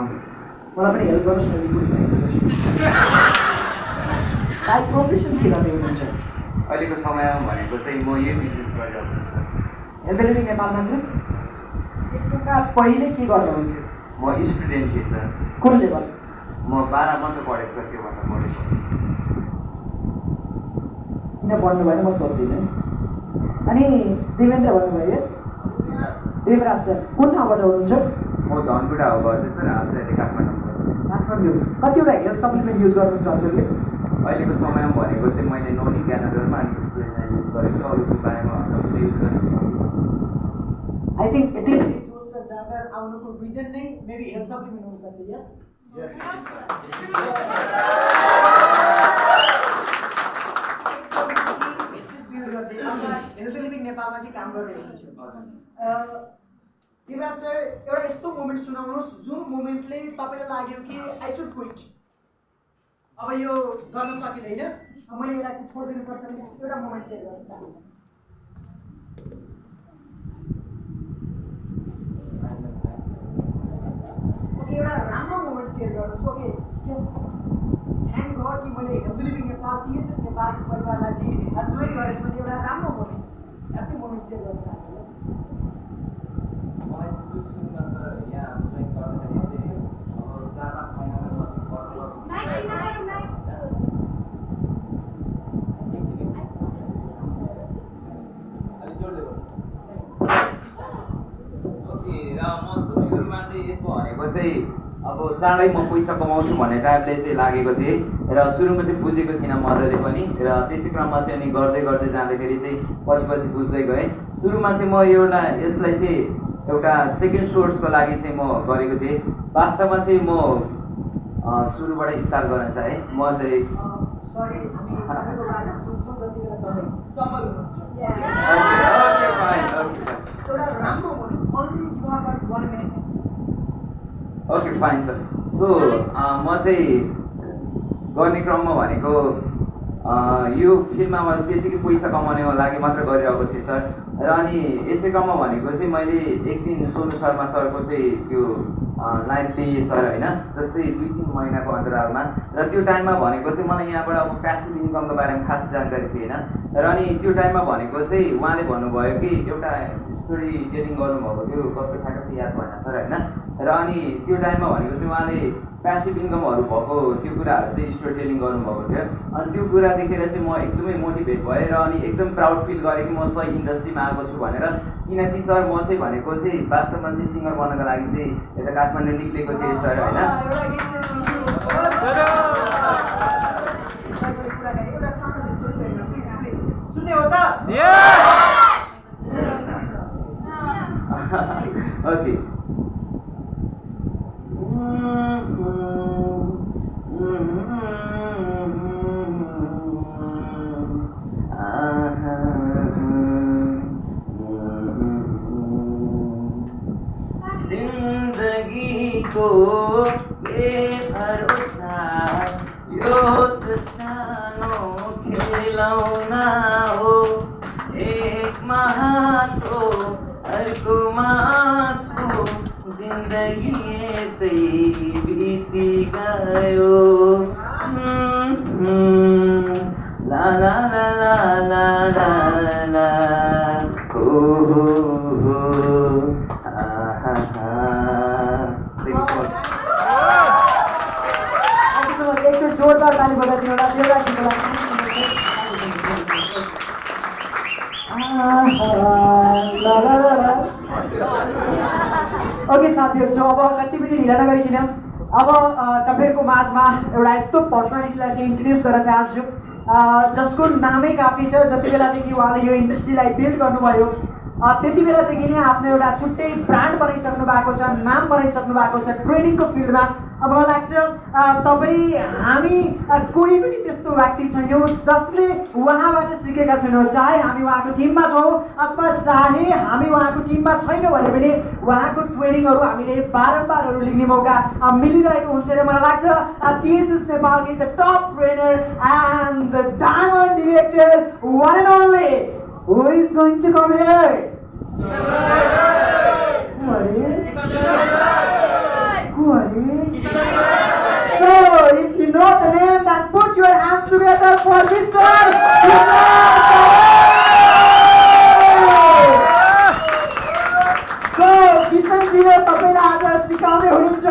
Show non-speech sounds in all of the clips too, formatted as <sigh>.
मलाई पनि हेल्प गर्नुहोस् न रिपोर्ट लाइफ प्रोफेसन के गर्ने हुनुहुन्छ अहिलेको समयमा भनेको चाहिँ म यही बिजनेस गरिरहेको छु लिभिङ नेपालमा थियो यसभन्दा पहिले के गर्नुहुन्थ्यो म स्टुडेन्ट थिएँ सर कुन लेभल म बाह्र मात्र पढेको सर त्योभन्दा पढेको किन पढ्नु भएन म सोध्दिनँ अनि देवेन्द्र भन्नुभयो यस देवराज सर कुन ठाउँबाट हुनुहुन्छ म धनकुटा हो घर चाहिँ सर आज अहिले काठमाडौँ बस्छु काठमाडौँ कतिवटा हेल्थ सप्लिमेन्ट युज गर्नुहुन्छ हजुरले अहिलेको समयमा भनेको चाहिँ मैले नोनी क्यानाडलमा अनि स्टुडेन्टलाई युज गरेको छु अरूको बारेमा युज गरेको छु आई थिङ्क यति जोस र जाँगर आउनुको रिजन नै मेबी हेल्थ सप्लिमेन्ट हुनसक्छ यस हेल्थ लिभिङ नेपालमा चाहिँ काम गर्ने हुनुहुन्छ युवराज सर एउटा यस्तो मोमेन्ट सुनाउनुहोस् जुन मोमेन्टले तपाईँलाई लाग्यो कि आई सुड क्विट अब यो गर्न सकिँदैन। मैले यसलाई चाहिँ छोडिदिनु पर्छ भने एउटा मोमेन्ट सेयर गर्न चाहन्छु। ओके एउटा राम्रो मोमेन्ट सेयर गर्नुहोस् ओके जस्ट थ्याङ्क गड कि मैले हेल्थ लिभिङ नेपाल नेपालको परिवारलाई चाहिँ जोइन गरेको छु एउटा राम्रो मोमेन्ट ह्याप्पी मोमेन्ट सेयर गर्नु चाहन्छु। मलाई चाहिँ सुरु सुरुमा सर यहाँ जोइन गर्दाखेरि चाहिँ अब चार पाँच महिनामै चाहिँ अब चाँडै म पैसा कमाउँछु भन्ने टाइपले चाहिँ लागेको थिएँ। र सुरुमा चाहिँ बुझेको थिइनँ मजाले पनि। र त्यसै क्रममा चाहिँ अनि गर्दै गर्दै जाँदाखेरि चाहिँ पछि पछि बुझ्दै गएँ। सुरुमा चाहिँ म एउटा यसलाई चाहिँ एउटा सेकेन्ड सोर्सको लागि चाहिँ म गरेको थिएँ। वास्तवमा चाहिँ म सुरुबाट स्टार्ट गर्न चाहेँ। म चाहिँ ओके फाइन सर सो म चाहिँ गर्ने क्रममा भनेको यो फिल्डमा मैले त्यतिकै पैसा कमाउनेको लागि मात्र गरिरहेको थिएँ सर र अनि यसै क्रममा भनेको चाहिँ मैले एक दिन सोनु शर्मा सरको चाहिँ त्यो लाइन लिएँ सर होइन? जस्तै दुई तिन महिनाको अन्तरालमा। र त्यो टाइममा भनेको चाहिँ मलाई यहाँबाट अब प्यासिभ इन्कमको बारेमा खास जानकारी थिएन। र अनि त्यो टाइममा भनेको चाहिँ उहाँले भन्नुभयो कि एउटा स्टोरी टेलिङ गर्नुभएको थियो कस्तो ठ्याक्क याद भएन सर होइन? र अनि त्यो टाइममा भनेको चाहिँ उहाँले प्यासिभ इन्कमहरू भएको त्यो कुराहरू चाहिँ स्टोरी टेलिङ गर्नुभएको थियो। अनि त्यो कुरा देखेर चाहिँ म एकदमै मोटिभेट भएँ र अनि एकदम प्राउड फिल गरेँ कि म सही इन्डस्ट्रीमा आएको छु भनेर। किनकि सर म चाहिँ भनेको चाहिँ वास्तवमा चाहिँ सिङ्गर बन्नको लागि चाहिँ यता काठमाडौँ निक्लेको थिएँ सर होइन? एउटा <laughs> हो हो आहा हा Thank you so much. अहिलेको एकचोटि जोरदार ताली बजाइदिनु होला एउटा गीतको लागि। आहा, ला, ला, ला, ला। ओके साथीहरू अब कति पनि ढिला नगरिकन। अब तपाईँहरूको माझमा एउटा यस्तो पर्सनालिटीलाई चाहिँ इन्ट्रोड्युस गर्न चाहन्छु। जसको नामै काफी छ। जति बेलादेखि उहाँले यो इन्डस्ट्रीलाई बिल्ड गर्नुभयो त्यति बेलादेखि नै आफ्नो एउटा छुट्टै ब्रान्ड बनाइसक्नु भएको छ नाम बनाइसक्नु भएको छ ट्रेनिङको फिल्डमा मलाई लाग्छ तपाईँ हामी कोही पनि त्यस्तो व्यक्ति छैनौँ जसले उहाँबाट सिकेका छैनौँ चाहे हामी उहाँको टिममा छौँ अथवा चाहे हामी उहाँको टिममा छैनौँ भने पनि उहाँको ट्रेनिङहरू हामीले बारम्बारहरू लिने मौका मिलिरहेको हुन्छ र मलाई लाग्छ टिएसएस नेपालको the top trainer and the diamond director one and only Who is going to come here? हो तपाईँलाई आज सिकाउने हुनुहुन्छ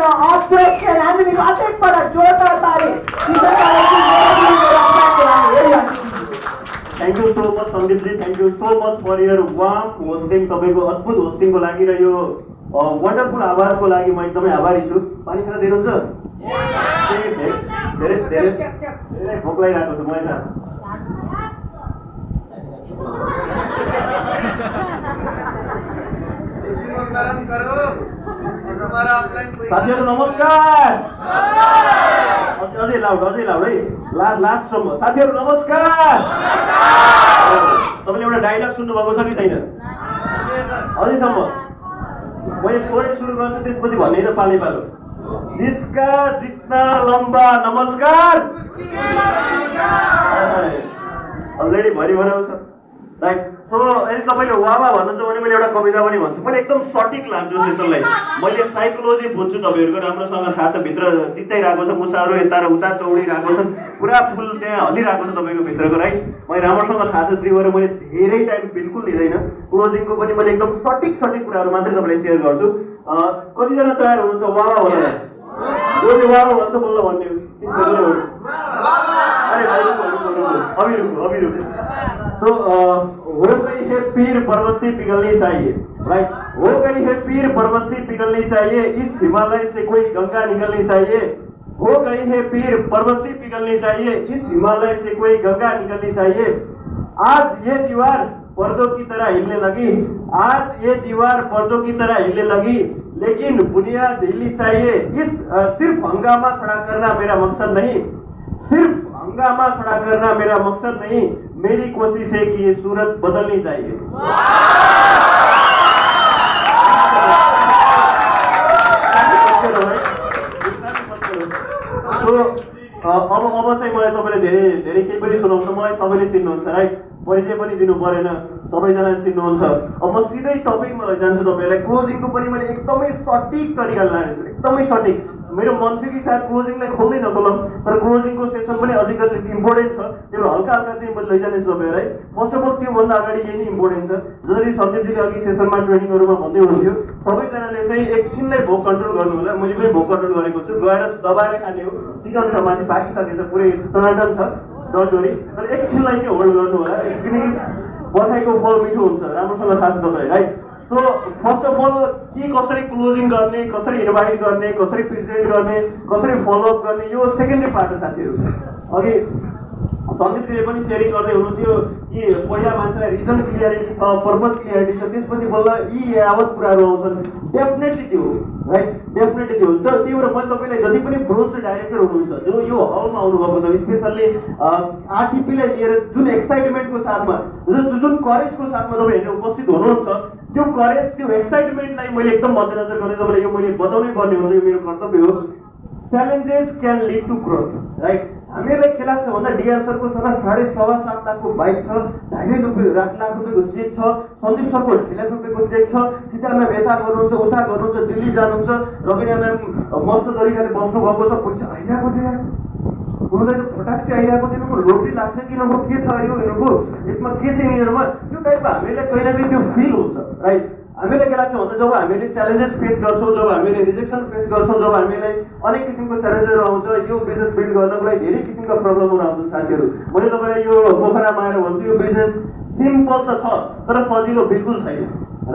हामीले अझै पटक जोरदार ताली thank you so much सन्दीपजी thank you so much for your warm hosting तपाईँको अद्भुत होस्टिङको लागि र यो वन्डरफुल आवाजको लागि म एकदमै आभारी छु पानी खान दिनुहुन्छ धेरै धेरै धेरै भोक लागिरहेको छ कोई साथीहरू नमस्कार अझै अझै लाउड अझै लाउड है ला लास्टसम्म साथीहरू नमस्कार तपाईँले एउटा डाइलग सुन्नुभएको छ कि छैन अझैसम्म मैले थोरै सुरु गर्छु त्यसपछि भन्ने त पाले पालो जिसका जितना लम्बा नमस्कार। अलरेडी भरि बनाउँछ राइट सो यदि तपाईँले वावा भन्नुहुन्छ भने मैले एउटा कविता पनि भन्छु। मैले एकदम सटिक लान्छु सेसनलाई मैले साइकोलोजी बुझ्छु तपाईँहरूको राम्रोसँग थाहा छ भित्र चित्ताइरहेको छ मुसाहरू यता र उता दौडिरहेको छन् पुरा फुल त्यहाँ हल्लिरहेको छ तपाईँको भित्रको राइट मैले राम्रोसँग थाहा छ त्यही भएर मैले धेरै टाइम बिल्कुल लिँदैन। क्लोजिङको पनि मैले एकदम सटिक सटिक कुराहरू मात्रै तपाईँलाई सेयर गर्छु। कतिजना तयार हुनुहुन्छ? वावा भनेर वावा भन्छ बोल्न भन्ने हो। हो। अभी रुको अभी रुको तो अ, हो गई पीर पर्वत से पिघलनी चाहिए राइट हो गई है पीर पर्वत से पिघलनी चाहिए इस हिमालय से कोई गंगा निकलनी चाहिए हो गई है पीर पर्वत से पिघलनी चाहिए इस हिमालय से कोई गंगा निकलनी चाहिए आज ये दीवार पर्दों की तरह हिलने लगी आज ये दीवार पर्दों की तरह हिलने लगी लेकिन बुनियाद हिलनी चाहिए। इस सिर्फ़ हंगामा खड़ा करना मेरा मकसद नहीं। सिर्फ़ हंगामा खड़ा करना मेरा मकसद नहीं। मेरी कोशिश है कि ये सूरत बदलनी चाहिए। अब अब चाहिँ मलाई तपाईँले धेरै धेरै केही पनि सुनाउनु मलाई सबैले चिन्नुहुन्छ राइट परिचय पनि दिनु परेन। सबैजना चिन्नुहुन्छ। अब म सिधै टपिकमा लैजान्छु तपाईँलाई। क्लोजिङको पनि मैले एकदमै सटिक तरिकाले लानेछु एकदमै सटिक। मेरो मन थियो कि सायद क्लोजिङलाई खोल्दै नखोलौँ तर क्लोजिङको सेसन पनि अलिकति इम्पोर्टेन्ट छ। त्यो हल्का हल्का चाहिँ मैले लैजानेछु तपाईँहरूलाई फर्स्ट अफ अल त्योभन्दा अगाडि यही नै इम्पोर्टेन्ट छ। जसरी सन्दीपजीले अघि सेसनमा ट्रेनिङहरूमा भन्दै हुनुहुन्थ्यो। सबैजनाले चाहिँ एकछिनलाई भोक कन्ट्रोल गर्नु होला मैले पनि भोक कन्ट्रोल गरेको छु। गएर दबाएर खाने हो। चिकन छ माथि पाकिसकेछ पुरै टनाटन छ डटोरी। तर एकछिनलाई चाहिँ होल्ड गर्नु होला किनकि बधाईको फल मिठो हुन्छ। राम्रोसँग थाहा छ तपाईँलाई right so first of all के कसरी क्लोजिङ गर्ने कसरी इन्भाइट गर्ने कसरी प्रेजेन्ट गर्ने कसरी फलोअप गर्ने यो सेकेन्डरी पार्ट हो साथीहरू। अघि सन्दीपजीले पनि सेयरिङ गर्दै हुनुहुन्थ्यो कि पहिला मान्छेलाई रिजन क्लियरिटी छ पर्पज क्लियरिटी छ त्यसपछि बल्ल यी यावत कुराहरू आउँछन्। डेफिनेटली त्यो हो राइट डेफिनेटली त्यो हो। तर त्यही भएर मैले तपाईँलाई जति पनि ब्रोन्ज डाइरेक्टर हुनुहुन्छ जो यो हलमा आउनुभएको छ स्पेसल्ली आरटिपीलाई लिएर जुन एक्साइटमेन्टको साथमा जुन जुन करेजको साथमा तपाईँहरू उपस्थित हुनुहुन्छ त्यो करेज त्यो एक्साइटमेन्टलाई मैले एकदम मध्यनजर गर्दै तपाईँलाई यो मैले बताउनै पर्ने हुन्छ यो मेरो कर्तव्य हो। Challenges can lead to growth right हामीहरूलाई के लाग्छ भन्दा डिआर सरको सर साढे सवा सात लाखको बाइक छ ढाई ढाई रुपियाँ लाख लाख रुपियाँको चेक छ सन्दीप सरको ढाई लाख रुपियाँको चेक छ सीता म्याम यता गर्नुहुन्छ उता गर्नुहुन्छ दिल्ली जानुहुन्छ रविना म्याम मस्त तरिकाले बस्नुभएको छ पैसा छ फटाक चाहिँ आइरहेको थियो यिनीहरूको लोट्री लाग्छ कि नभए के छ यो यिनीहरूको यसमा के छ यिनीहरूमा? त्यो टाइपको हामीलाई कहिले न कहिले त्यो फिल हुन्छ राइट हामीलाई के लाग्छ भन्दा जब हामीले च्यालेन्जेस फेस गर्छौँ जब हामीले रिजेक्सन फेस गर्छौँ जब हामीलाई अनेक किसिमको च्यालेन्जहरू आउँछ यो बिजनेस बिल्ड गर्नको लागि धेरै किसिमका प्रब्लमहरू आउँछन् साथीहरू। मैले तपाईँलाई यो पोखरामा आएर भन्छु यो बिजनेस सिम्पल त छ तर सजिलो बिल्कुल छैन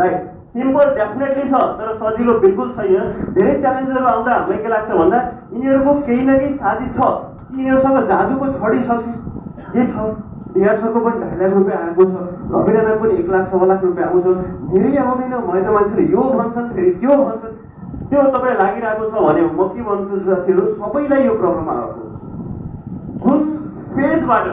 राइट सिम्पल डेफिनेटली छ तर सजिलो बिल्कुल छैन धेरै च्यालेन्जहरू आउँदा हामीलाई के लाग्छ भन्दा यिनीहरूको केही न केही साथी छ यिनीहरूसँग जादुको छडी छ के छ डिआर सरको पनि ढाई लाख रुपियाँ आएको छ रविनामा पनि एक लाख सवा लाख रुपियाँ आउँछ धेरै आउँदैन मैले त मान्छेले यो भन्छन् फेरि त्यो भन्छन् त्यो तपाईँलाई लागिरहेको छ भने म के भन्छु साथीहरू सबैलाई यो प्रब्लम आएको जुन फेजबाट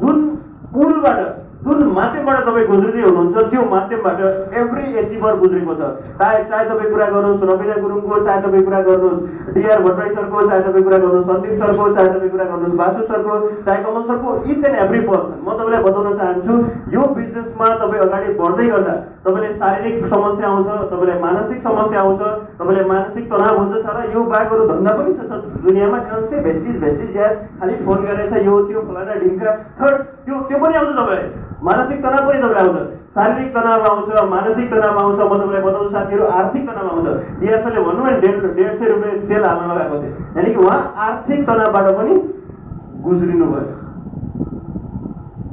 जुन पुलबाट जुन माध्यमबाट तपाईँ गुज्रिँदै हुनुहुन्छ त्यो माध्यमबाट एभ्री एचिभर गुज्रेको छ। चाहे चाहे तपाईँ कुरा गर्नुहोस् रविना गुरुङको चाहे तपाईँ कुरा गर्नुहोस् डिआर भट्टराई सरको चाहे तपाईँ कुरा गर्नुहोस् सन्दीप सरको चाहे तपाईँ कुरा गर्नुहोस् बासु सरको चाहे कमल सरको इच एन्ड एभ्री पर्सन म तपाईँलाई बताउन चाहन्छु यो बिजनेसमा तपाईँ अगाडि बढ्दै गर्दा तपाईँले शारीरिक समस्या आउँछ तपाईँलाई मानसिक समस्या आउँछ तपाईँलाई मानसिक तनाव हुन्छ सारा यो बाहेक अरू धन्दा पनि छ सर। दुनियाँमा कन्से भेस्टिज भेस्टिज या खालि फोन गरेछ यो त्यो फलाना ढिङ्का। थर्ड त्यो त्यो पनि आउँछ तपाईँलाई। मानसिक तनाव पनि तपाईँलाई आउँछ। शारीरिक तनाव आउँछ मानसिक तनाव आउँछ। म तपाईँलाई बताउँछु साथीहरू आर्थिक तनाव आउँछ। डिएसएलले भनौँ न डेढ डेढ सय रुपियाँ तेल हाल्न लगाएको थिएँ। यानि कि उहाँ आर्थिक तनावबाट पनि गुज्रिनु भयो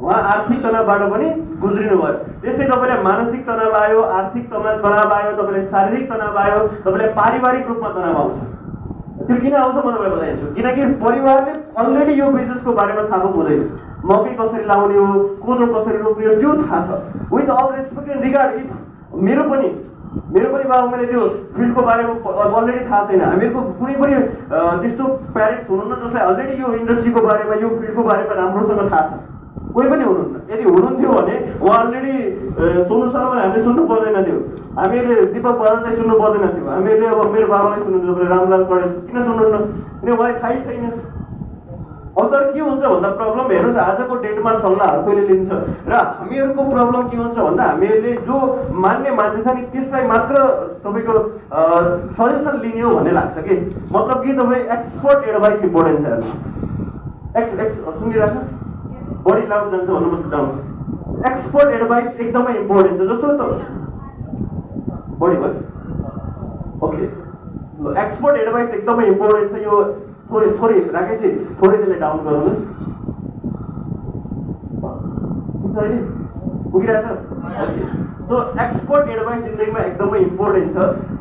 उहाँ आर्थिक तनावबाट पनि गुज्रिनु भयो त्यस्तै तपाईँलाई मानसिक तनाव आयो आर्थिक तनाव आयो तपाईँलाई शारीरिक तनाव आयो तपाईँलाई पारिवारिक रूपमा तनाव आउँछ। त्यो किन आउँछ म तपाईँलाई बताइदिन्छु? किनकि परिवारले अलरेडी यो बिजनेसको बारेमा थाहा हुँदैन। मकै कसरी लाउने हो कोदो कसरी रोप्ने हो त्यो थाहा छ। With all respect and regard if मेरो पनि मेरो पनि बाबा मैले त्यो फिल्डको बारेमा अलरेडी थाहा छैन। हामीहरूको कुनै पनि त्यस्तो प्यारेन्ट्स हुनुहुन्न जसलाई अलरेडी यो इन्डस्ट्रीको बारेमा यो फिल्डको बारेमा राम्रोसँग थाहा छ। कोही पनि हुनुहुन्न यदि हुनुहुन्थ्यो भने उहाँ अलरेडी सोनु शर्मालाई हामीले सुन्नु पर्दैन थियो हामीले दिपक बजाजलाई सुन्नु पर्दैन थियो हामीले अब मेरो बाबालाई सुन्नु तपाईँले रामलाल कडेल किन सुन्नुहुन्न किन उहाँलाई थाहै छैन अन्त के हुन्छ भन्दा प्रब्लम हेर्नुहोस् आजको डेटमा सल्लाहहरू कहिले लिन्छ र हामीहरूको प्रब्लम के हुन्छ भन्दा हामीहरूले जो मान्ने मान्छे छ नि त्यसलाई मात्र तपाईँको सजेसन लिने हो भन्ने लाग्छ कि मतलब कि तपाईँ एक्सपर्ट एडभाइस इम्पोर्टेन्ट छ एक्स एक्स सुनिरहेको छ बडी लाउड जान्छ भन्नु मात्र डाउन एक्सपर्ट एडभाइस एकदमै इम्पोर्टेन्ट छ जस्तो त बडी भयो ओके एक्सपर्ट एडभाइस एकदमै इम्पोर्टेन्ट छ यो थोरै थोरै राकेशजी थोरै त्यसलाई डाउन गरौँ न पुग्छ अहिले पुगिरहेछ सो एक्सपर्ट एडभाइस जिन्दगीमा एकदमै इम्पोर्टेन्ट छ।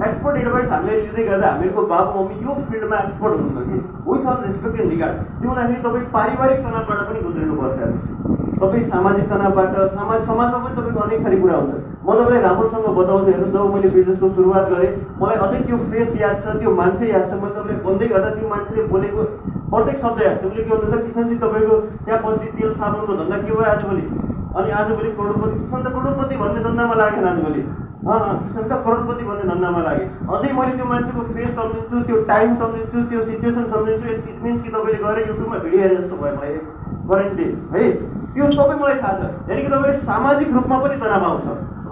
एक्सपर्ट एडभाइस हामीले लिँदै गर्दा हामीहरूको बाबु मम्मी यो फिल्डमा एक्सपर्ट हुनुहुन्छ कि? With all respect and regard त्यो हुँदाखेरि तपाईँ पारिवारिक तनावबाट पनि गुज्रिनुपर्छ। तपाईँ सामाजिक तनावबाट समाज समाजमा पनि तपाईँको अनेक थरी कुरा हुन्छ। म तपाईँलाई राम्रोसँग बताउँछु हेर्नुहोस् जब मैले बिजनेसको सुरुवात गरेँ मलाई अझै त्यो फेस याद छ त्यो मान्छे याद छ मैले तपाईँलाई भन्दै गर्दा त्यो मान्छेले बोलेको प्रत्येक शब्द याद छ। उसले के भन्दा किसानजी तपाईँको चियापत्ती तेल साबुनको धन्दा के भयो आजभोलि अनि आजभोलि करोडपति किसान करोडपति भन्ने धन्दामा लागेन आजभोलि किसान त करोडपति भन्ने धन्दामा लागे अझै मैले त्यो मान्छेको फेस सम्झिन्छु त्यो टाइम सम्झिन्छु त्यो सिचुएसन सम्झिन्छु इट मिन्स कि तपाईँले गएर युट्युबमा भिडियो हेरे जस्तो भयो मलाई करेन्टली है? त्यो सबै मलाई थाहा छ। यानि कि तपाईँ सामाजिक रूपमा पनि तनाव आउँछ।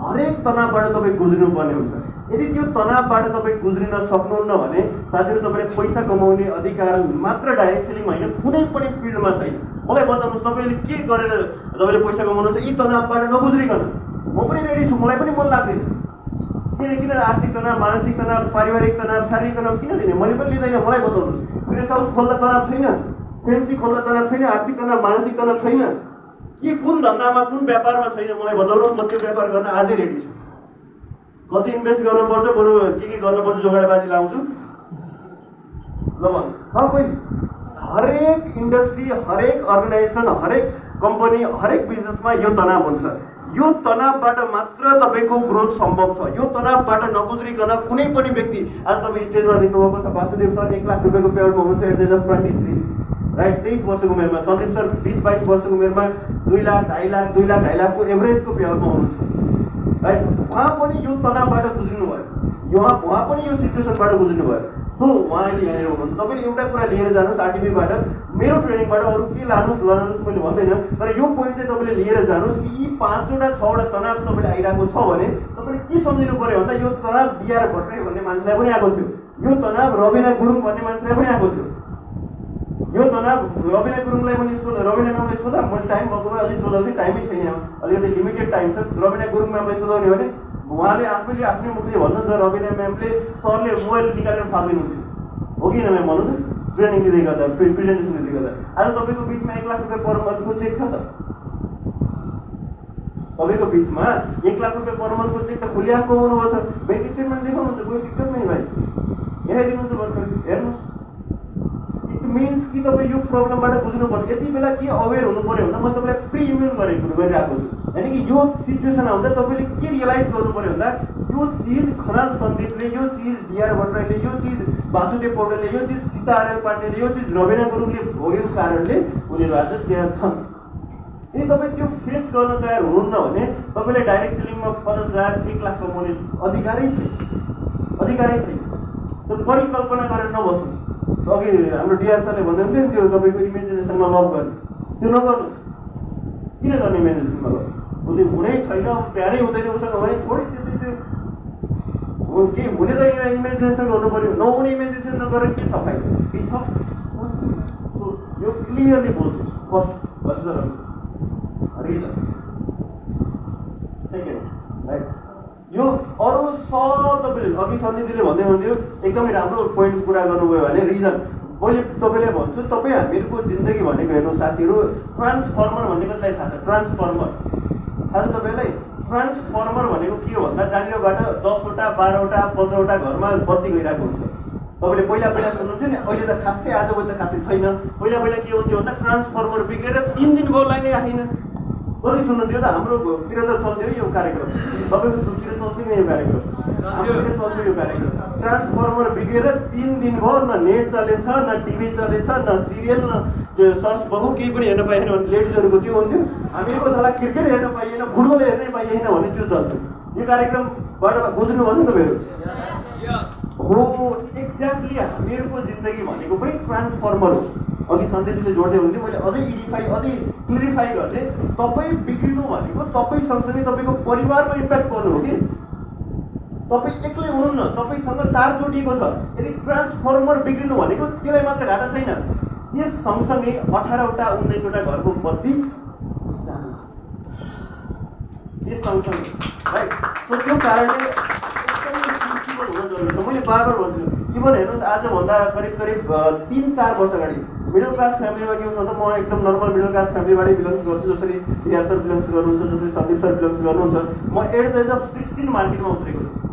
हरेक तनावबाट तपाईँ गुज्रिनुपर्ने हुन्छ। यदि त्यो तनावबाट तपाईँ गुज्रिन सक्नुहुन्न भने साथीहरू तपाईँले पैसा कमाउने अधिकार मात्र डाइरेक्ट सेलिङ होइन कुनै पनि फिल्डमा छैन। मलाई बताउनुहोस् तपाईँले के गरेर तपाईँले पैसा कमाउनुहुन्छ यी तनावबाट नगुज्रिकन म पनि रेडी छु मलाई पनि मन लाग्दैन किन किन आर्थिक तनाव मानसिक तनाव पारिवारिक तनाव शारीरिक तनाव किन लिने मैले पनि लिँदैन मलाई बताउनुहोस् फ्रेस हाउस खोल्दा तनाव छैन फेन्सी खोल्दा तनाव छैन आर्थिक तनाव मानसिक तनाव छैन के कुन धन्दामा कुन व्यापारमा छैन मलाई बताउनुहोस् म त्यो व्यापार गर्न आजै रेडी छु कति इन्भेस्ट गर्नुपर्छ बरु के के गर्नुपर्छ जोगाडबाजी लाउँछु ल भन् ह कोही हरेक इन्डस्ट्री हरेक अर्गनाइजेसन हरेक कम्पनी हरेक बिजनेसमा यो तनाव हुन्छ। यो तनावबाट मात्र तपाईँको ग्रोथ सम्भव छ। यो तनावबाट नगुज्रिकन कुनै पनि व्यक्ति आज तपाईँ स्टेजमा देख्नुभएको छ वासुदेव सर एक लाख रुपियाँको पेयरमा हुनुहुन्छ at the age of twenty three right तेइस वर्षको उमेरमा सन्दीप सर बिस बाइस वर्षको उमेरमा दुई लाख ढाई लाख दुई लाख ढाई लाखको एभरेजको पेयरमा हुनुहुन्छ। राइट उहाँ पनि यो तनावबाट गुज्रिनु भयो उहाँ उहाँ पनि यो सिचुएसनबाट गुज्रिनु भयो सो उहाँले यहाँनिर हुनुहुन्छ। तपाईँले एउटा कुरा लिएर जानुहोस् आरटिपीबाट मेरो ट्रेनिङबाट अरू के लानुहोस् लानुहोस् मैले भन्दैन। तर यो पोइन्ट चाहिँ तपाईँले लिएर जानुहोस् कि यी पाँचवटा छवटा तनाव तपाईँले आइरहेको छ भने तपाईँले के सम्झिनु पऱ्यो भन्दा यो तनाव डिआर भट्टराई भन्ने मान्छेलाई पनि आएको थियो। यो तनाव रविना गुरुङ भन्ने मान्छेलाई पनि आएको थियो। यो तनाव रविना गुरुङलाई पनि सोध रविना म्यामलाई सोधा। मैले टाइम भएको भए अझै सोधाउने टाइमै छैन अलिकति लिमिटेड टाइम छ। रविना गुरुङ म्यामलाई सोधाउने भने उहाँले आफैले आफ्नै मुखले भन्नुहुन्छ रविना म्यामले सरले मोबाइल निकालेर फालिदिनुहुन्थ्यो हो कि म्याम भन्नु ट्रेनिङ दिँदै गर्दा प्रेजेन्टेसन दिँदै गर्दा। आज तपाईँको बिचमा एक लाख रुपियाँ पर मन्थको चेक छ त? तपाईँको बिचमा एक लाख रुपियाँ पर मन्थको चेक त खुलिया कमाउनु छ ब्याङ्क स्टेटमेन्ट देखाउनुहुन्छ कोही दिक्कत नै भाइ यहीँ दिनुहुन्छ भर्खर। हेर्नुहोस्। मिन्स कि तपाईँ यो प्रब्लमबाट बुझ्नुपर्छ। यति बेला के अवेर हुनु पऱ्यो भन्दा म तपाईँलाई प्रि इम्युन गरेको गरिरहेको छु। यानि कि यो सिचुएसन आउँदा तपाईँले के रियलाइज गर्नु पऱ्यो भन्दा यो चिज खनाल सन्दीपले यो चिज डिआर भट्टराईले यो चिज वासुदेव पौडेलले यो चिज सीता आर्यल पाण्डेले यो चिज रविना गुरुङले भोगेको कारणले उनीहरू आज त्यहाँ छन्। यदि तपाईँ त्यो फेस गर्न तयार हुनुहुन्न भने तपाईँले डाइरेक्ट सेलिङमा पचास हजार एक लाख कमाउने अधिकारै छैन। अधिकारै छैन। त्यो परिकल्पना गरेर नबस्नुहोस् अघि हाम्रो डिआर सरले भन्दै हुन्थ्यो नि त्यो तपाईँको इमेजिनेसनमा लभ गर्ने। त्यो नगर्नुहोस्। किन गर्ने इमेजिनेसनमा लभ उसले हुनै छैन प्यारै हुँदैन उसँग भने थोरै त्यसरी त्यो के हुने त इमेजिनेसन गर्नु पऱ्यो। नहुने इमेजिनेसन नगरेर के छ फाइदा? के छ? यो क्लियरली बोल्छु फर्स्ट हजुर रिजन सेकेन्ड राइट यो अरू सब तपाईँले अघि सन्दीपजीले भन्दै हुन्थ्यो। एकदमै राम्रो पोइन्ट कुरा गर्नुभयो भने रिजन मैले तपाईँलाई भन्छु तपाईँ हामीहरूको जिन्दगी भनेको हेर्नु साथीहरू ट्रान्सफर्मर भनेको चाहिँ थाहा छ ट्रान्सफर्मर थाहा छ तपाईँलाई? ट्रान्सफर्मर भनेको के हो भन्दा जहाँनिरबाट दसवटा बाह्रवटा पन्ध्रवटा घरमा बत्ती गइरहेको हुन्छ। तपाईँले पहिला पहिला सुन्नुहुन्थ्यो नि अहिले त खासै आजभोलि त खासै छैन। पहिला पहिला के हुन्थ्यो भन्दा ट्रान्सफर्मर बिग्रेर तिन दिन भयो लाइनै आएन। कति सुन्नुहुन्थ्यो त हाम्रोतिर त चल्थ्यो यो कार्यक्रम। तपाईँको तिर चल्थ्यो नि यो कार्यक्रम हाम्रोतिर चल्थ्यो यो कार्यक्रम ट्रान्सफर्मर बिग्रेर तिन दिन भयो न नेट चलेछ न टिभी चलेछ न सिरियल न त्यो सस बहु केही पनि हेर्न पाइएन भने लेडिजहरूको त्यो हुन्थ्यो? हामीहरूको छोरा क्रिकेट हेर्न पाइएन फुटबल हेर्नै पाइएन भने त्यो चल्थ्यो। यो कार्यक्रमबाट गुज्रिनु भयो नि तपाईँहरू? हो एक्ज्याक्टली हामीहरूको जिन्दगी भनेको पनि ट्रान्सफर्मर हो। अघि सन्देशले जोड्दै हुन्थ्यो मैले अझै इडिफाई अझै क्लिरिफाई गर्ने तपाईँ बिग्रिनु भनेको तपाईँ सँगसँगै तपाईँको परिवारमा इम्प्याक्ट पर्नु हो कि? तपाईँ एक्लै हुनुहुन्न तपाईँसँग तार जोडिएको छ। यदि ट्रान्सफर्मर बिग्रिनु भनेको त्यसलाई मात्र घाटा छैन। यस सँगसँगै अठारवटा उन्नाइसवटा घरको बत्ती। यस सँगसँगै राइट त्यो कारणले मैले बार बार भन्छु। इभन हेर्नुहोस् आजभन्दा करिब करिब तिन चार वर्ष अगाडि मिडल क्लास फ्यामिलीमा के हुन्छ म एकदम नर्मल मिडल क्लास फ्यामिलीबाटै बिलोङ्स गर्छु जसरी बिहार सर बिलोङ्स गर्नुहुन्छ जसरी सन्दीप सर बिलोङ्स गर्नुहुन्छ म at the age of sixteen मार्केटमा उत्रेको छु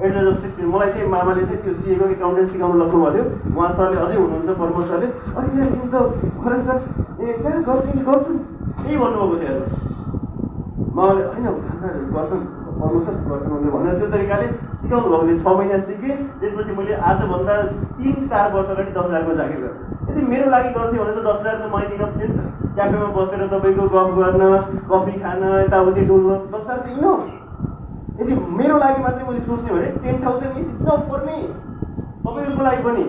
at the age of sixteen मलाई चाहिँ मामाले चाहिँ त्यो सिएको एकाउन्टेन्ट सिकाउनु लग्नु भयो उहाँ सरले अझै हुनुहुन्छ प्रमोद सरले अनि सर ए गर्छु गर्छु त्यही भन्नुभएको थियो हेर्नुहोस् मैले होइन गर्छन् गर्छन् उसले भनेर त्यो तरिकाले सिकाउनु भएको थियो छ महिना सिकेँ त्यसपछि मैले आजभन्दा तिन चार वर्ष अगाडि दस हजारको जागिर गरेँ यदि मेरो लागि गर्थेँ भने त दस हजार त मैले थियो नि त। क्याफेमा बसेर तपाईँको गफ गर्न कफी खान यताउति डुल्न दस हजार त इनफ यदि मेरो लागि मात्रै मैले सोच्ने भने ten thousand is enough for me. तपाईँहरूको लागि पनि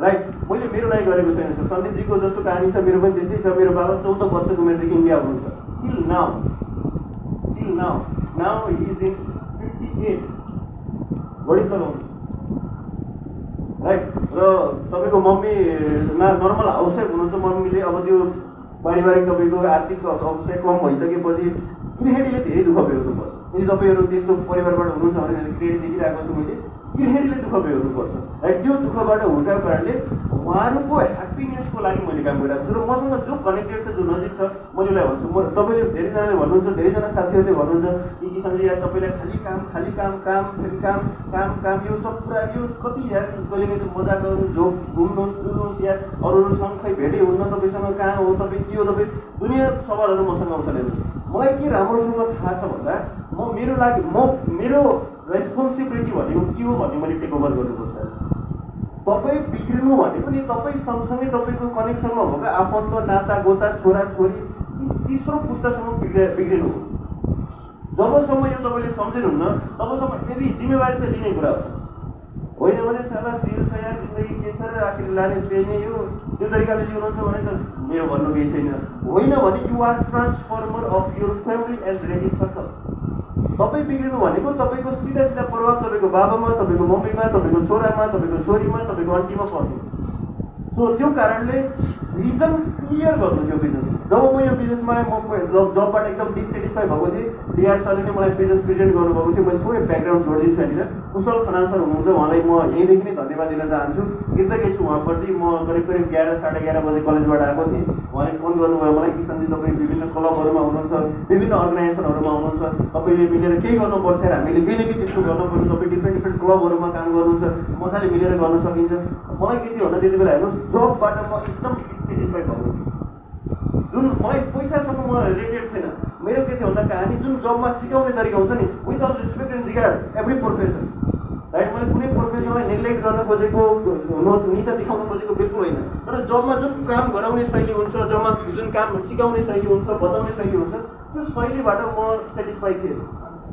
राइट? मैले मेरो लागि गरेको छैन सर। सन्दीपजीको जस्तो कहानी छ मेरो पनि त्यस्तै छ। मेरो बाबा चौध वर्षको उमेरदेखि इन्डिया हुनुहुन्छ। टिल नाउ till now. Now he is in 58. बढी चलाउनु राइट र तपाईँको मम्मीमा नर्मल हाउसवाइफ हुनुहुन्छ मम्मीले अब त्यो पारिवारिक तपाईँको आर्थिक अवस्था कम भइसकेपछि गृहिणीले धेरै दुःख बेहोर्नुपर्छ यदि तपाईँहरू त्यस्तो परिवारबाट हुनुहुन्छ भने क्रेडिट देखिरहेको छु मैले। गृहिणीले दुःख बेहोर्नुपर्छ राइट त्यो दुःखबाट हुर्काएको कारणले उहाँहरूको ह्याप्पिनेसको लागि मैले काम गरिरहेको छु र मसँग जो कनेक्टेड छ जो नजिक छ मैले उसलाई भन्छु म तपाईँले धेरैजनाले भन्नुहुन्छ धेरैजना साथीहरूले भन्नुहुन्छ कि किसानजी यार तपाईँलाई खालि काम खालि काम काम फेरि काम काम काम यो सब कुरा यो कति यार कहिले कहिले मजा गर्नु झोक घुम्नुहोस् डुल्नुहोस् यार अरूहरूसँग खै भेटै हुन्न तपाईँसँग कहाँ हो तपाईँ के हो तपाईँ दुनियाँ सवालहरू मसँग हेर्नुहोस् मलाई के राम्रोसँग थाहा छ भन्दा म मेरो लागि म मेरो रेस्पोन्सिबिलिटी भनेको के हो भन्ने मैले टेक ओभर गर्नुपर्छ तपाईँ बिग्रिनु भनेको नि तपाईँ सँगसँगै तपाईँको कनेक्सनमा भएको आफन्त नाता गोता छोरा छोरी तेस्रो पुस्तासम्म बिग्रे बिग्रिनु हो। जबसम्म यो तपाईँले सम्झिनुहुन्न तबसम्म यदि जिम्मेवारी त लिने कुरा हो। होइन भने साला चिल छ यार जिन्दगी के छ र आखिर लाने त्यही नै हो। त्यो तरिकाले जिउनुहुन्छ भने त मेरो भन्नु केही छैन। होइन भने you are transformer of your family and ready circle तपाईँ बिग्रिनु भनेको तपाईँको सिधा सिधा प्रभाव तपाईँको बाबामा तपाईँको मम्मीमा तपाईँको छोरामा तपाईँको छोरीमा तपाईँको आन्टीमा पर्नु सो त्यो कारणले रिजन क्लियर गर्नु थियो बिजनेस जब म यो बिजनेसमा म जब जबबाट एकदम डिसेटिस्फाई भएको थिएँ डिआर सरले नै मलाई बिजनेस प्रेजेन्ट गर्नुभएको थियो मैले थोरै ब्याकग्राउन्ड जोडिदिन्छु यहाँनिर कुशल खनाल सर हुनुहुन्छ उहाँलाई म यहीँदेखि नै धन्यवाद दिन चाहन्छु। कृतज्ञ छु उहाँप्रति। म करिब करिब एघार साढे एघार बजे कलेजबाट आएको थिएँ। उहाँले फोन गर्नुभयो मलाई किसनजी तपाईँ विभिन्न क्लबहरूमा हुनुहुन्छ विभिन्न अर्गनाइजेसनहरूमा हुनुहुन्छ। तपाईँले मिलेर केही गर्नुपर्छ हामीले केही न केही त्यस्तो गर्नुपर्छ। तपाईँ डिफ्रेन्ट डिफ्रेन्ट क्लबहरूमा काम गर्नुहुन्छ। मजाले मिलेर गर्न सकिन्छ। मलाई के थियो भन्दा त्यति बेला हेर्नुहोस् जबबाट म एकदम डिसेटिस्फाई भएको जुन मलाई पैसासँग म रिलेटेड थिएन मेरो के थियो भन्दा कहानी जुन जबमा सिकाउने तरिका हुन्छ नि with all respect and regard every profession right मैले कुनै प्रोफेसनलाई नेग्लेक्ट गर्न खोजेको निचा देखाउन खोजेको बिल्कुल होइन। तर जबमा जुन काम गराउने शैली हुन्छ जबमा जुन काम सिकाउने शैली हुन्छ बताउने शैली हुन्छ त्यो शैलीबाट म सेटिस्फाई थिएँ।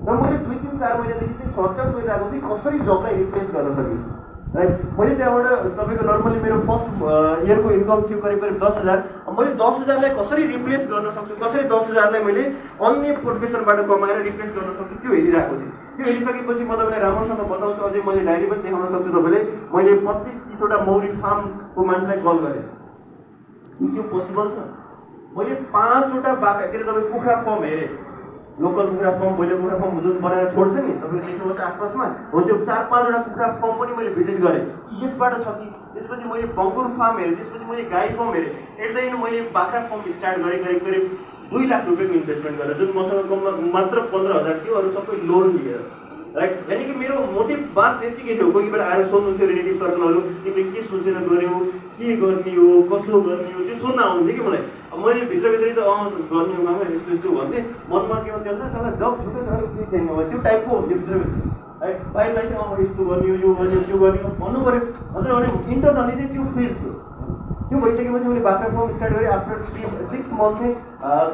र मैले दुई तिन चार महिनादेखि चाहिँ सर्टकट गरिरहेको थिएँ कसरी जबलाई रिप्लेस गर्न सकिन्छ राइट मैले त्यहाँबाट तपाईँको नर्मली मेरो फर्स्ट इयरको इन्कम थियो करिब करिब दस हजार। मैले दस हजारलाई कसरी रिप्लेस गर्न सक्छु? कसरी दस हजारलाई मैले अन्य प्रोफेसनबाट कमाएर रिप्लेस गर्न सक्छु? त्यो हेरिरहेको थिएँ। त्यो हेरिसकेपछि म तपाईँलाई राम्रोसँग बताउँछु। अझै मैले डायरी पनि देखाउन सक्छु तपाईँले मैले पच्चिस तिसवटा मौरी फार्मको मान्छेलाई कल गरेँ। त्यो पोसिबल छ? मैले पाँचवटा बाख्रा के अरे तपाईँ कुखुरा फर्म हेरेँ। लोकल कुखुरा फर्म ब्रोइलर कुखुरा फर्म जुन बनाएर छोड्छ नि तपाईँले देख्नुहुन्छ आसपासमा हो त्यो चार पाँचवटा कुखुरा फर्म पनि मैले भिजिट गरेँ। यसबाट छ कि त्यसपछि मैले बङ्गुर फार्म हेरेँ त्यसपछि मैले गाई फर्म हेरेँ। एट द एन्ड मैले बाख्रा फर्म स्टार्ट गरेँ करिब करिब दुई लाख रुपियाँको इन्भेस्टमेन्ट गरेर जुन मसँग कममा मात्र पन्ध्र हजार थियो अरू सबै लोन लिएर। राइट यानि कि मेरो मोटिभ बास यतिकै थियो कोही बेला आएर सोध्नुहुन्थ्यो रिलेटिभ सर्कलहरू तिमीले के सोचेर गर्यौ के गर्ने हो कसो गर्ने हो त्यो सोध्न आउँथ्यो कि मलाई अब मैले भित्रभित्रै त अँ गर्ने हो मामा यस्तो यस्तो भन्थेँ मनमा के हुन्थ्यो भन्दा साला जब छुट्टै अरू केही छैन त्यो टाइपको हुन्थ्यो भित्रभित्र है बाहिरलाई चाहिँ अब यस्तो गर्ने हो यो गर्ने हो त्यो गर्ने हो भन्नु पऱ्यो हजुर भने इन्टरनली चाहिँ त्यो फिल थियो त्यो भइसकेपछि मैले बाख्रा फर्म स्टार्ट गरेँ आफ्टर थ्री सिक्स मन्थ चाहिँ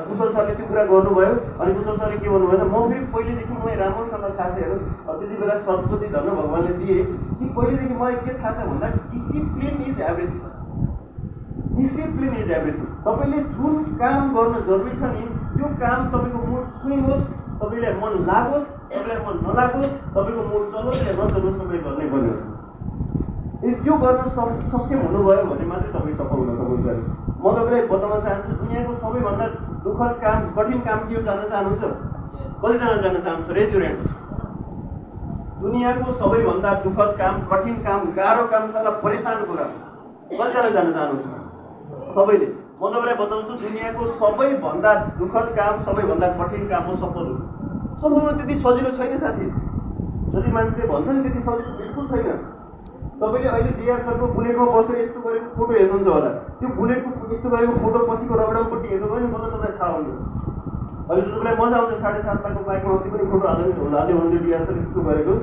कुशल सरले त्यो कुरा गर्नुभयो। अनि कुशल सरले के भन्नुभयो भने म फेरि पहिलेदेखि मलाई राम्रोसँग थाहा छ हेर्नुहोस्। त्यति बेला सद्बुद्धि धन्न भगवान्ले दिए। कि पहिलेदेखि मलाई के थाहा छ भन्दा discipline is everything discipline is everything तपाईँले जुन काम गर्न जरुरी छ नि त्यो काम तपाईँको मुड स्विङ होस् तपाईँलाई मन लागोस् तपाईँलाई मन नलागोस् तपाईँको मुड चलोस् या नचलोस् तपाईँले गर्नै पर्ने यदि त्यो गर्न सक सक्षम हुनुभयो भने मात्रै तपाईँ सफल हुन सक्नुहुन्छ। म तपाईँलाई बताउन चाहन्छु दुनियाँको सबैभन्दा दुःखद काम कठिन काम के हो जान्न चाहनुहुन्छ? कतिजना जान्न चाहनुहुन्छ रेजुरेन्ट्स दुनियाँको सबैभन्दा दुःखद काम कठिन काम गाह्रो काम तल परेसानको काम कतिजना जान्न चाहनुहुन्छ? सबैले। म तपाईँलाई बताउँछु दुनियाँको सबैभन्दा दुःखद काम सबैभन्दा कठिन काम हो सफल हुनु। सफल हुनु त्यति सजिलो छैन साथी। जति मान्छेले भन्छ नि त्यति सजिलो बिल्कुल छैन। तपाईँले अहिले डिआर सरको बुलेटमा बसेर यस्तो गरेको फोटो हेर्नुहुन्छ होला। त्यो बुलेटको यस्तो गरेको फोटो पछिको रगडामपट्टि हेर्नुभयो नि मतलब तपाईँलाई थाहा हुन्छ। अहिले तपाईँलाई मजा आउँछ साढे सात लाखको बाइकमा अस्ति पनि फोटो हाल्दै होला हाल्दै हुनुहुन्थ्यो डिआर सर यस्तो गरेको।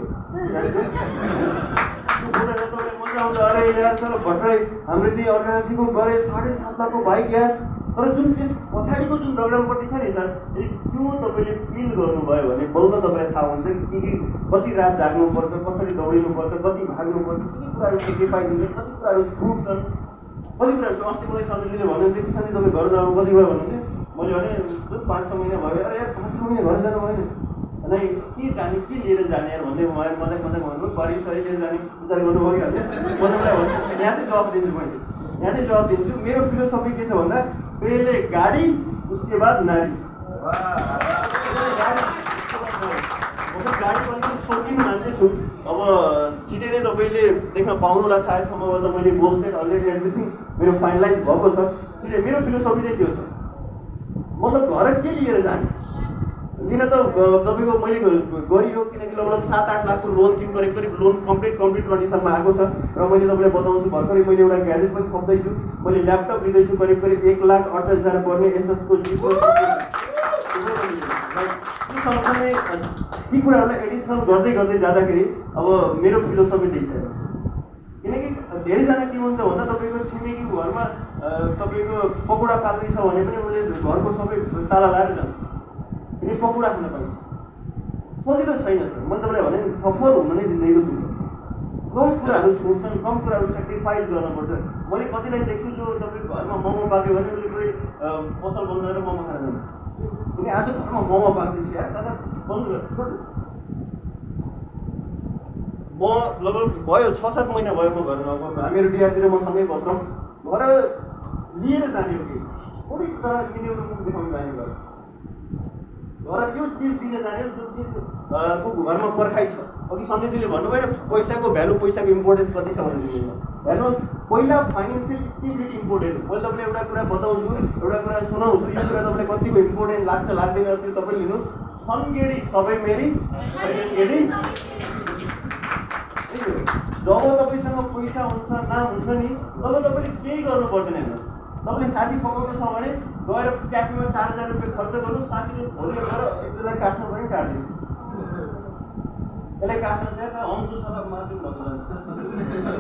तपाईँलाई मजा आउँछ। अरे यार सर भर्खरै हाम्रो त्यही अर्घाजीको गरे साढे सात लाखको बाइक यार। तर जुन त्यस पछाडिको जुन रगडामपट्टि छ नि सर यदि त्यो तपाईँले फिल गर्नुभयो भने बल्ल तपाईँलाई थाहा हुन्छ कि के कति रात जाग्नुपर्छ कसरी दौडिनुपर्छ कति भाग्नुपर्छ कति कुराहरू पाइदिन्छ कति कुराहरू छुट्छन् कति कुराहरू अस्ति मलाई सन्जयले भन्नुहुन्थ्यो सन्जय तपाईँ घर जानु कति भयो भन्नुहुन्थ्यो। मैले भने पाँच छ महिना भयो अरे यार पाँच छ महिना घर जानु भएन। नै के जाने के लिएर जाने यार? भन्दै मलाई मजाक मजाक भन्नु गरी सरी लिएर जाने विचार गर्नु भइहाल्छ म तपाईँलाई भन्छु यहाँ चाहिँ जवाब दिन्छु मैले। यहाँ चाहिँ जवाब दिन्छु। मेरो फिलोसफी के छ भन्दा पहिले गाडी उसके बाद नारी। त सौकिन मान्छे छु। अब छिटै नै तपाईँले देख्न पाउनुहोला सायद सम्भवतः मैले सेट अलरेडी एभ्रिथिङ मेरो फाइनलाइज भएको छ। छिटै मेरो फिलोसफी चाहिँ त्यो छ। मतलब घर के लिएर जाने? किन त तपाईँको मैले गरियो किनकि लगभग सात आठ लाखको लोन थियो करिब करिब लोन कम्प्लिट कम्प्लिट कन्डिसनमा आएको छ र मैले तपाईँलाई बताउँछु भर्खरै मैले एउटा ग्याजेट पनि थप्दैछु मैले ल्यापटप लिँदैछु करिब करिब एक लाख अडचालिस हजार पर्ने एसएसको सँगसँगै ती कुराहरूलाई एडिसनल गर्दै गर्दै जाँदाखेरि अब मेरो फिलोसफी त्यही छ किनकि धेरैजना के हुन्छ भन्दा तपाईँको छिमेकीको घरमा तपाईँको पकौडा पाल्दै छ भने पनि उसले घरको सबै ताला लाएर जान्छ किनकि पकौडा खान पाइन्छ। सजिलो छैन सर। मैले तपाईँलाई भने सफल हुन नै जिन्दगीको दुःख कम कुराहरू छुट्छन् कम कुराहरू सेक्रिफाइस गर्नुपर्छ मैले कतिलाई देख्छु जो तपाईँको घरमा मोमो पाक्यो भने उसले कोही पसल बन्द गरेर मोमो खान जान्छ। किनकि आज घरमा मोमो पाक्दैछ यार दादा बन्द गर। म लगभग भयो छ सात महिना भयो म घरमा। हामीहरू बिहातिर म सँगै बस्छौँ। घर लिएर जाने हो कि? कुनै तर किनेर देखाउनु जाने घर घर त्यो चिज दिन जाने हो जुन चिज को घरमा पर्खाइ छ अघि सन्धिजीले भन्नुभयो पैसाको भ्यालु पैसाको इम्पोर्टेन्स कति छ जिन्दगीमा हेर्नुहोस् पहिला फाइनेन्सियल स्टेबिलिटी इम्पोर्टेन्ट मैले तपाईँलाई एउटा कुरा बताउँछु एउटा कुरा सुनाउँछु यो कुरा तपाईँलाई कतिको इम्पोर्टेन्ट लाग्छ लाग्दैन त्यो तपाईँले लिनुहोस् छन् गेडी सबै मेरी गेडी जब तपाईँसँग पैसा हुन्छ नाम हुन्छ नि तब तपाईँले केही गर्नु पर्दैन हेर्नुहोस् तपाईँले साथी पकाउनु छ भने गएर क्याफेमा चार हजार रुपियाँ खर्च गर्नु साथीले भोलि गएर एक दुईलाई काट्नु पनि काट्दिनु यसलाई काट्न चाहिँ हम तो सडक भन्छ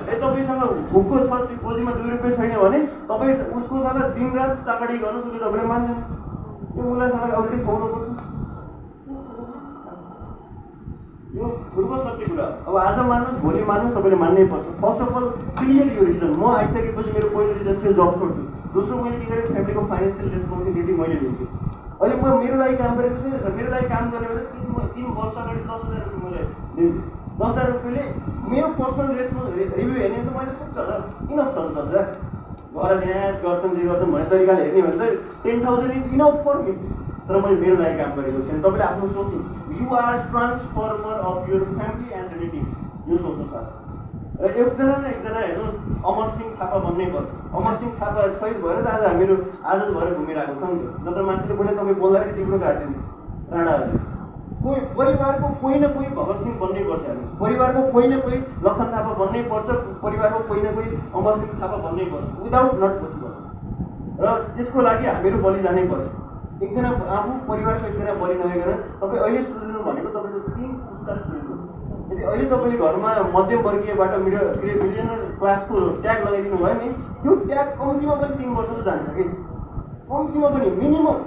ए तपाईँसँग भुकको छ त्यो दुई रुपियाँ छैन भने तपाईँ उसकोसँग दिनरात चाकडी गर्नुहोस् उसले तपाईँले मान्दैन। यो उसलाई सडक अगाडि खुवाउनु पर्छ। यो ध्रुव सत्य कुरा। अब आज मान्नुहोस् भोलि मान्नुहोस् तपाईँले मान्नै पर्छ। फर्स्ट अफ अल क्लियर यो रिजन म आइसकेपछि मेरो पहिलो रिजन थियो जब छोड्छु दोस्रो मैले के गरेँ? फ्यामिलीको फाइनेन्सियल रेस्पोन्सिबिलिटी मैले लिन्छु अहिले म मेरो लागि काम गरेको छुइनँ सर। मेरो लागि काम गर्ने भने तिन तिन वर्ष अगाडि दस हजार रुपियाँ मैले दिन्थेँ दस हजार रुपियाँले मेरो पर्सनल रेस्पोन्स रिभ्यू हेर्ने त मैले सोध्छ होला इनफ छ दस हजार घर म्याच गर्छन् जे गर्छन् भन्ने तरिकाले हेर्ने भने चाहिँ ten thousand is enough for me तर मैले मेरो लागि काम गरेको छैन। तपाईँले आफ्नो सोच्नु you are transformer of your family and relative यो सोच्नु छ। र एकजना न एकजना हेर्नुहोस् अमर सिंह थापा बन्नै पर्छ। अमर सिंह थापा सहित भएर त आज हामीहरू आजाद भएर घुमिरहेको छौँ नि। नत्र मान्छेले पहिला तपाईँ बोल्दाखेरि जिब्रो काट्दैन। राणाहरूले। कोही परिवारको कोही न कोही भगत सिंह बन्नै पर्छ हेर्नुहोस्। परिवारको कोही न कोही लखन थापा बन्नै पर्छ परिवारको कोही न कोही अमर सिंह थापा बन्नै पर्छ। विदाउट नट पोसिबल र त्यसको लागि हामीहरू बलि जानै पर्छ। एकजना आफू परिवारको एकजना बलि नभइकन तपाईँ अहिले सुनिदिनु भनेको तपाईँको तिन पुस्ता सुनिदिनु यदि अहिले तपाईँले घरमा मध्यम वर्गीयबाट मिडल के अरे क्लासको ट्याग लगाइदिनु भयो नि त्यो ट्याग कम्तीमा पनि तिन वर्ष त जान्छ कि? कम्तीमा पनि minimum.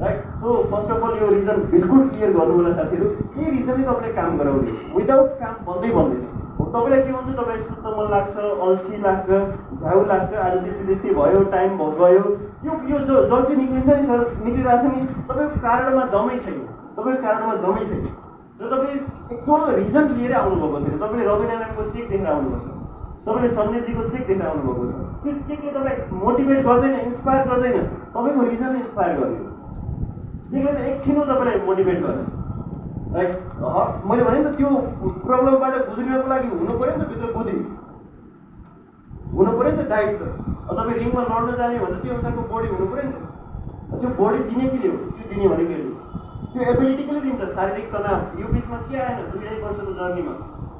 Right so first of all यो रिजन बिल्कुल क्लियर गर्नु होला साथीहरू। के रिजनले तपाईँले काम गराउने? विदाउट काम बन्दै बन्दैन। तपाईँलाई के हुन्छ तपाईँलाई सुत्न मन लाग्छ अल्छी लाग्छ झ्याउ लाग्छ आज त्यस्तै त्यस्तै भयो टाइम गयो। यो यो जो जल्दी निक्लिन्छ नि सर निक्लिरहेको छ नि तपाईँको कारणमा दमै छैन। तपाईँको कारणमा दमै छैन। र तपाईँ एक्चुअल रिजन लिएर आउनुभएको छैन। तपाईँले रवि नारायणको चेक देखेर आउनुभएको छ। तपाईँले सन्दीपजीको चेक देखेर आउनुभएको छ। त्यो चेकले तपाईँ मोटिभेट गर्दैन इन्सपायर गर्दैन। तपाईँको रिजनले इन्सपायर गर्दैन। चेकले त एकछिनमा तपाईँलाई मोटिभेट ह- मैले भने नि त त्यो प्रब्लमबाट गुज्रिनको लागि हुनु पऱ्यो नि त भित्र बुद्धि हुनु पऱ्यो नि त डाइट त। तपाईँ रिङमा लड्न जाने भने त्यो अनुसारको बडी हुनु पऱ्यो नि त। त्यो बडी दिने के हो? त्यो दिने भनेको हेर्नु। त्यो एबिलिटी कसले दिन्छ? शारीरिक तनाव। यो बिचमा के आएन? दुई ढाई वर्षको जर्नीमा।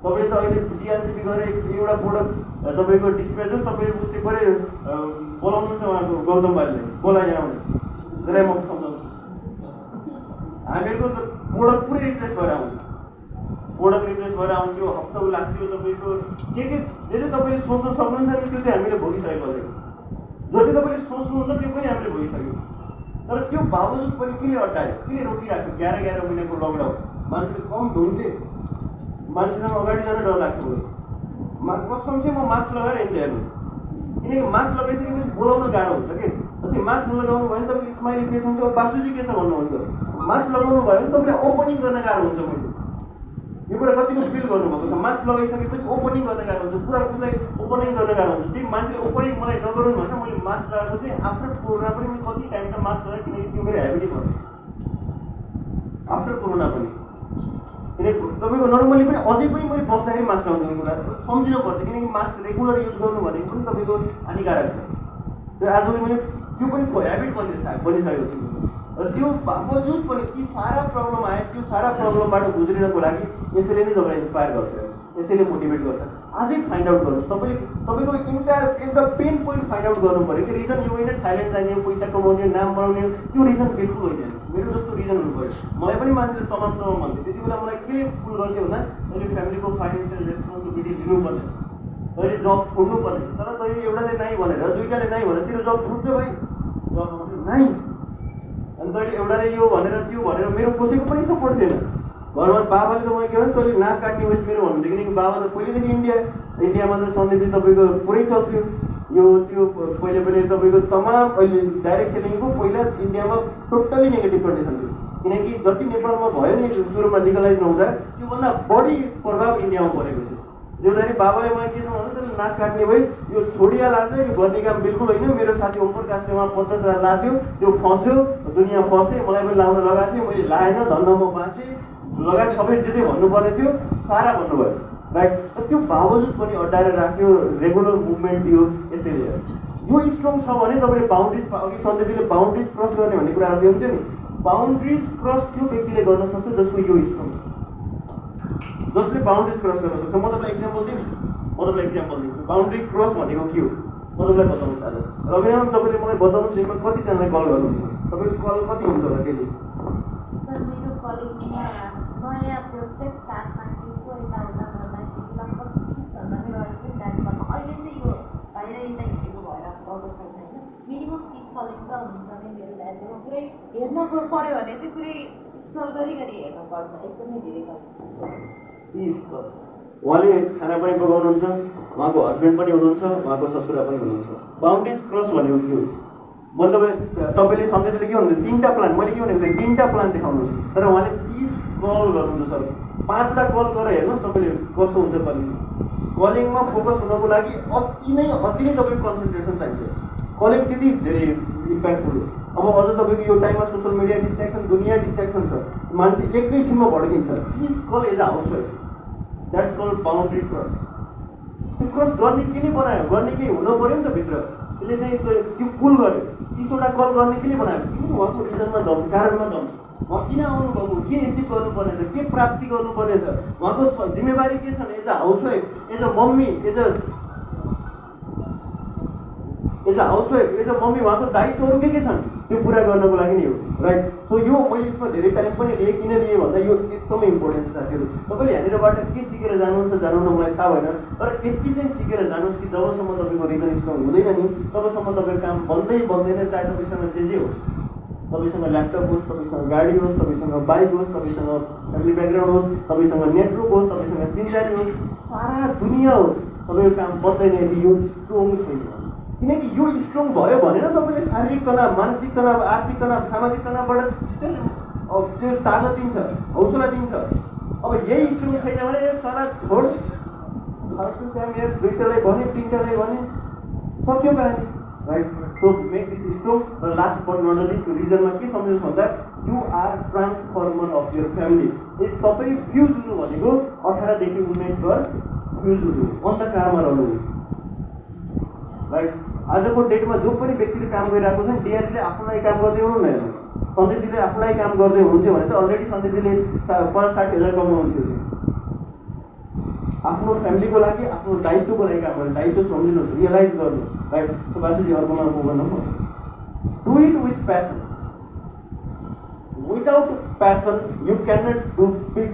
तपाईँले त अहिले डिआरसिपी गरेर एउटा प्रोडक्ट तपाईँको डिस्प्ले जस्तो तपाईँले बुझ्दै पऱ्यो बोलाउनुहुन्छ उहाँको गौतम बालीले बोलाइ आउने त्यसलाई म सम्झाउँछु <laughs> हामीहरूको त प्रोडक्ट पुरै रिप्लेस भएर आउँछ प्रोडक्ट रिप्लेस भएर आउँथ्यो हप्ता लाग्थ्यो तपाईँको के के जे जे तपाईँले सोच्न सक्नुहुन्छ नि त्यो चाहिँ हामीले भोगिसकेको छ जति तपाईँले सोच्नुहुन्न त्यो पनि हामीले भोगिसक्यौँ तर त्यो बावजुद पनि किन अड्डायो किन रोकिराख्यो एघार एघार महिनाको लकडाउन मान्छेले कम धुन्थे मान्छेसँग अगाडि जान डर लाग्थ्यो मा चाहिँ म मास्क लगाएर हिँड्थेँ हेर्नु किनकि मास्क लगाइसकेपछि बोलाउन गाह्रो हुन्छ कि जस्तै मास्क नलगाउनु भयो भने तपाईँको स्माइली फेस हुन्छ बासुजी के छ भन्नुहुन्छ मास्क लगाउनु भयो भने तपाईँले ओपनिङ गर्न गाह्रो हुन्छ मैले यो कुरा कतिको फिल गर्नुभएको छ मास्क लगाइसकेपछि ओपनिङ गर्न गाह्रो हुन्छ। पुरा उसलाई ओपनिङ गर्न गाह्रो हुन्छ। त्यही मान्छेले ओपनिङ मलाई नगरौँ भनेर मैले मास्क लगाएको चाहिँ आफ्टर कोरोना पनि मैले कति टाइम त मास्क लगाएँ किनकि त्यो मेरो हेबिट भयो। आफ्टर कोरोना पनि। किनकि तपाईँको नर्मली पनि अझै पनि मैले बस्दाखेरि मास्क लगाउने कुरा। सम्झिनु पर्छ किनकि मास्क रेगुलर युज गर्नु भनेको पनि तपाईँको हानिकारक छ। त्यो आजभोलि मैले त्यो पनि हेबिट बनिसकेको बनिसकेको छु। र त्यो बावजुद पनि ती सारा प्रब्लम आयो त्यो सारा प्रब्लमबाट गुज्रिनको लागि यसैले नै तपाईँलाई इन्सपायर गर्छ यसैले मोटिभेट गर्छ। आजै फाइन्ड आउट गर्नुहोस्। तपाईँले तपाईँको इन्टायर एउटा पेन पोइन्ट फाइन्ड आउट गर्नु पऱ्यो कि रिजन यो होइन थाइल्यान्ड जाने हो पैसा कमाउने नाम बनाउने हो त्यो रिजन बिल्कुल होइन। मेरो जस्तो रिजन हुनु पऱ्यो। मलाई पनि मान्छेले तमाम तमाम भन्थ्यो। त्यति बेला मलाई के पुल गर्थ्यो भन्दा तैँले फ्यामिलीको फाइनेन्सियल रेस्पोन्सिबिलिटी लिनुपर्ने तैँले जब छोड्नु पर्ने तर तैँले एउटाले नै भनेर दुइटाले नै भनेर तेरो जब छुट्छ भाइ। जब नै अनि तैँले एउटाले यो भनेर त्यो भनेर मेरो कसैको पनि सपोर्ट थिएन। घरमा बाबाले त मैले के भने तैँले नाक काट्ने वेस्ट मेरो किनकि बाबा त पहिलेदेखि इन्डिया इन्डियामा त सन्दीपजी तपाईँको पुरै चल्थ्यो। यो त्यो पहिले पहिले तपाईँको तमाम अहिले डाइरेक्ट सेलिङको पहिला इन्डियामा टोटल्ली नेगेटिभ कन्डिसन थियो। किनकि जति नेपालमा भयो नि सुरुमा लिगलाइज नहुँदा त्योभन्दा बढी प्रभाव इन्डियामा परेको थियो। जोदाखेरि बाबाले मलाई के छ भने त्यसले नाक काट्ने भए यो छोडिहाल आज यो गर्ने काम बिल्कुल होइन। मेरो साथी ओम प्रकाशले उहाँ पचास हजार लाथ्यो त्यो फस्यो दुनियाँ फसेँ मलाई पनि लाउन लगाएको थियो मैले लाएन धन्न म बाँचेँ। लगायत सबै जे जे भन्नुपर्ने थियो सारा भन्नुभयो। राइट त्यो बावजुद पनि अड्डाएर राख्यो रेगुलर मुभमेन्ट दियो यसैले यो स्ट्रङ छ भने तपाईँले बााउन्ड्रिज अघि सन्दीपले बााउन्ड्रिज क्रस गर्ने भन्ने कुराहरू ल्याउँथ्यो नि। बााउन्ड्रिज क्रस त्यो व्यक्तिले गर्न सक्छ जसको यो स्ट्रङ छ जसले बााउन्ड्रिज क्रस गर्न सक्छ म तपाईँलाई इक्जाम्पल दिउँ म तपाईँलाई इक्जाम्पल दिन्छु। बााउन्ड्री क्रस भनेको के हो? म तपाईँलाई बताउनु चाहन्छु। रविराम तपाईँले मलाई बताउनु दिनमा कतिजनालाई कल गर्नुहुन्छ? तपाईँको कल कति हुन्छ होला डेली सर मेरो कलेजमा नयाँ प्रोजेक्ट साथमा दिएको यताउता गर्दाखेरि लगभग तिसभन्दा मेरो अहिले पनि डान्स गर्नु अहिले चाहिँ यो बाहिर यता हिँडेको भएर गएको छैन होइन मिनिमम तिस कलिङ त हुन्छ नै मेरो पुरै हेर्न पऱ्यो भने चाहिँ पुरै स्क्रल गरी गरी हेर्नुपर्छ एकदमै धेरै उहाँले खाना पनि पकाउनुहुन्छ उहाँको हस्बेन्ड पनि हुनुहुन्छ उहाँको ससुरा पनि हुनुहुन्छ। बााउन्ड्रिज क्रस भनेको के हो? तपाईँ तपाईँले सम्झेले के भन्नुहुन्छ? तिनवटा प्लान मैले के भनेको थिएँ? तिनवटा प्लान देखाउनुहोस्। तर उहाँले तिस कल गर्नुहुन्छ सर। पाँचवटा कल गरेर हेर्नुहोस् तपाईँले कस्तो हुन्छ कलिङ कलिङमा फोकस हुनको लागि अति नै अति नै तपाईँको कन्सन्ट्रेसन चाहिन्छ। कलिङ त्यति धेरै इम्प्याक्टफुल हो। अब अझ तपाईँको यो टाइममा सोसियल मिडिया डिस्ट्राक्सन दुनियाँ डिस्ट्राक्सन छ। मान्छे एकैछिनमा भड्किन्छ। This call as a house wife that's call boundary cross त्यो क्रस गर्ने के ले बनायो? गर्ने केही हुनु पऱ्यो नि त भित्र। त्यसले चाहिँ त्यो कुल गर्यो। तिसवटा कल गर्ने के ले बनायो किन उहाँको रिजनमा कारणमा दम उहाँ किन आउनुभएको? के एचिभ गर्नुपर्ने छ के प्राप्ति गर्नुपर्ने छ उहाँको जिम्मेवारी के छन् as a housewife as a mummy as a as a housewife as a mummy उहाँको दायित्वहरू के के छन्। त्यो पुरा गर्नको लागि नै हो। राइट सो यो मैले यसमा धेरै टाइम पनि लिएँ किन लिएँ भन्दा यो एकदमै इम्पोर्टेन्ट छ साथीहरू। तपाईँले यहाँनिरबाट के सिकेर जानुहुन्छ जानुहुन्न मलाई थाहा भएन तर यति चाहिँ सिकेर जानुहोस् कि जबसम्म तपाईँको रिजन स्ट्रङ हुँदैन नि तबसम्म तपाईँको काम बन्दै बन्दैन चाहे तपाईँसँग जे जे होस्। तपाईँसँग ल्यापटप होस् तपाईँसँग गाडी होस् तपाईँसँग बाइक होस् तपाईँसँग फ्यामिली ब्याकग्राउन्ड होस् तपाईँसँग नेटवर्क होस् तपाईँसँग चिन्जारी होस् सारा दुनियाँ होस् तपाईँको काम बन्दैन यदि यो स्ट्रङ छैन। किनकि यो स्ट्रङ भयो भने न तपाईँले शारीरिक तनाव मानसिक तनाव आर्थिक तनाव सामाजिक तनावबाट अब त्यो तागत दिन्छ हौसला दिन्छ। अब यही स्ट्रङ छैन भने ए सारा छोड। यहाँ दुईवटालाई भने तिनवटालाई भने सक्यो कहानी right so make this strong र लास्ट बट नट लिस्ट रिजनमा के सम्झनुहोस् भन्दा you are transformer of your family तपाईँ फ्युज हुनु भनेको अठारदेखि उन्नाइस घर फ्युज हुनु अन्धकारमा रहनु। राइट आजको डेटमा जो पनि व्यक्तिले काम गरिरहेको छ डिआरजीले आफ्नो लागि काम गर्दै हुनु न सन्दीपजीले आफ्नो लागि काम गर्दै हुनुहुन्थ्यो भने चाहिँ अलरेडी सन्दीपजीले सा पाँच साठी हजार कमाउनुहुन्थ्यो। आफ्नो फ्यामिलीको लागि आफ्नो दायित्वको लागि काम गर्नु दायित्व सम्झिनुहोस् रियलाइज गर्नु। राइट बासुजी अर्कोमा म गर्नु do it with passion without passion you can not do big